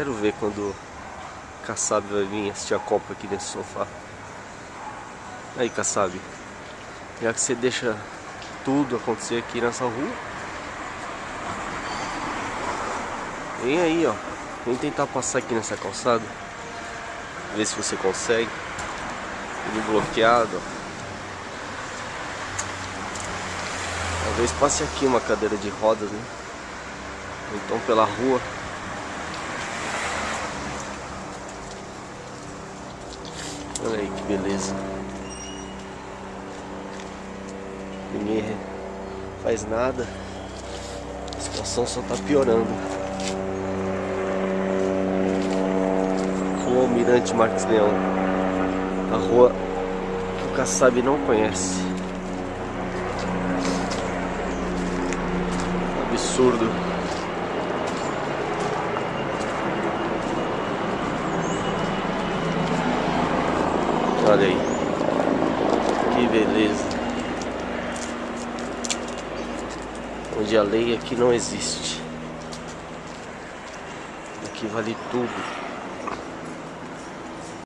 Quero ver quando Kassab vai vir assistir a Copa aqui nesse sofá. Aí, Kassab. Já que você deixa tudo acontecer aqui nessa rua. Vem aí, ó. Vem tentar passar aqui nessa calçada. Ver se você consegue. Tudo bloqueado, ó. Talvez passe aqui uma cadeira de rodas, né? Então pela rua. Olha aí que beleza. Ninguém faz nada. A situação só tá piorando. Rua Almirante Marques Leão. A rua que o Kassab não conhece. Absurdo. Olha aí. Que beleza. Onde a lei aqui não existe. Aqui vale tudo.